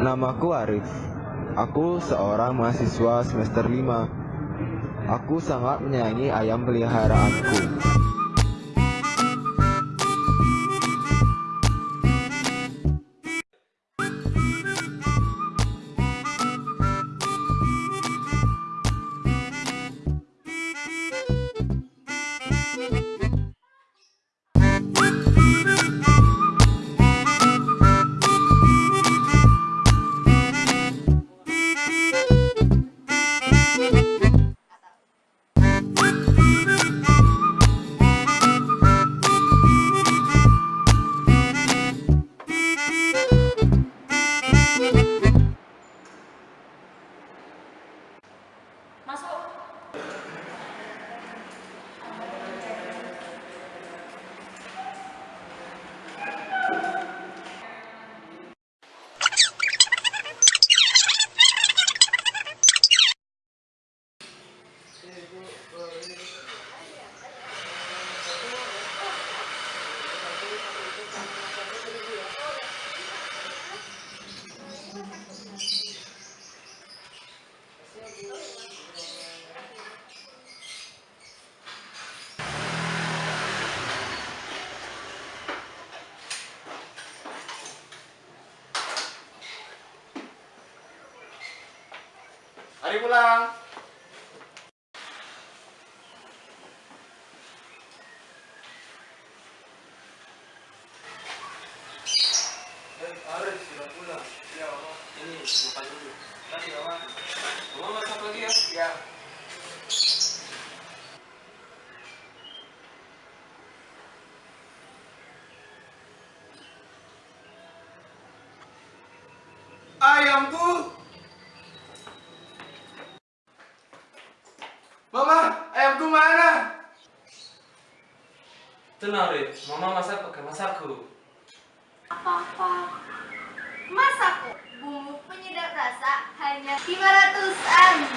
Namaku Arif. Aku seorang mahasiswa semester 5. Aku sangat menyayangi ayam peliharaanku. Mari pulang. Eh, Arif sudah pulang. Ya. Ini makan dulu. Kasih, Mama. Mama masak lagi ya? Ya. Ayamku. Mama, ayamku mana? Tenang, Rif. Mama masak pakai masakku. Apa-apa. Masak Timaratusan.